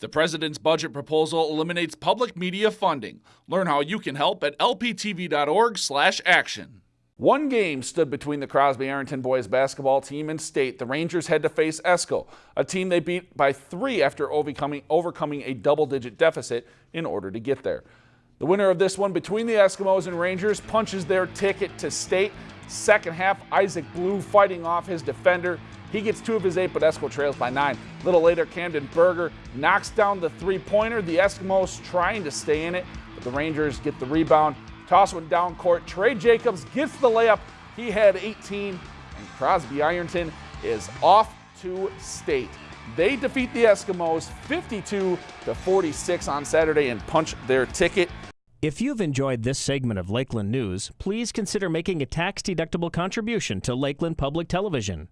The president's budget proposal eliminates public media funding. Learn how you can help at lptv.org/action. One game stood between the Crosby Ironton boys basketball team and state. The Rangers had to face Esko, a team they beat by three after overcoming, overcoming a double digit deficit in order to get there. The winner of this one between the Eskimos and Rangers punches their ticket to state. Second half, Isaac Blue fighting off his defender. He gets two of his eight, but Esko trails by nine. A little later, Camden Berger knocks down the three pointer. The Eskimos trying to stay in it, but the Rangers get the rebound. Toss one down court. Trey Jacobs gets the layup. He had 18, and Crosby Ironton is off to state. They defeat the Eskimos 52 to 46 on Saturday and punch their ticket. If you've enjoyed this segment of Lakeland News, please consider making a tax-deductible contribution to Lakeland Public Television.